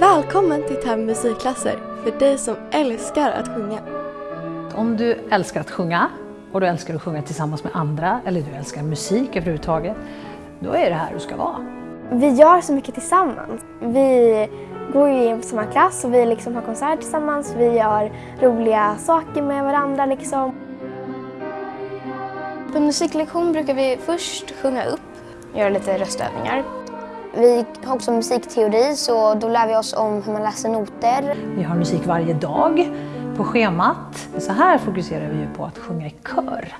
Välkommen till Täby musikklasser för dig som älskar att sjunga. Om du älskar att sjunga och du älskar att sjunga tillsammans med andra eller du älskar musik överhuvudtaget, då är det här du ska vara. Vi gör så mycket tillsammans. Vi går ju i samma klass och vi liksom har konsert tillsammans. Vi gör roliga saker med varandra liksom. På musiklektion brukar vi först sjunga upp, göra lite röstövningar. Vi har också musikteori så då lär vi oss om hur man läser noter. Vi har musik varje dag på schemat. Så här fokuserar vi ju på att sjunga i kör.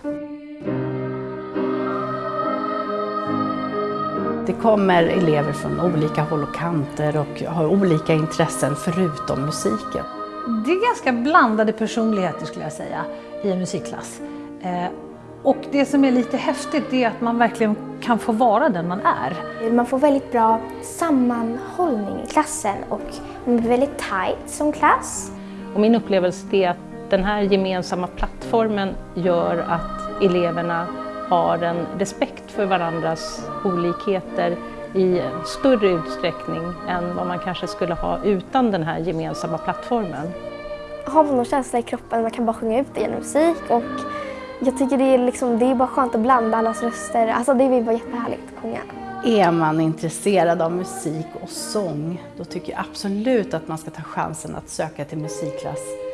Det kommer elever från olika håll och kanter och har olika intressen förutom musiken. Det är ganska blandade personligheter skulle jag säga i en musikklass. Eh, och det som är lite häftigt är att man verkligen kan få vara den man är. Man får väldigt bra sammanhållning i klassen och man blir väldigt tight som klass. Och min upplevelse är att den här gemensamma plattformen gör att eleverna har en respekt för varandras olikheter i större utsträckning än vad man kanske skulle ha utan den här gemensamma plattformen. Har man någon känsla i kroppen, man kan bara sjunga ut det genom musik och jag tycker det är, liksom, det är bara skönt att blanda allas röster. Alltså det är bara jättehärligt att sjunga. Är man intresserad av musik och sång, då tycker jag absolut att man ska ta chansen att söka till musikklass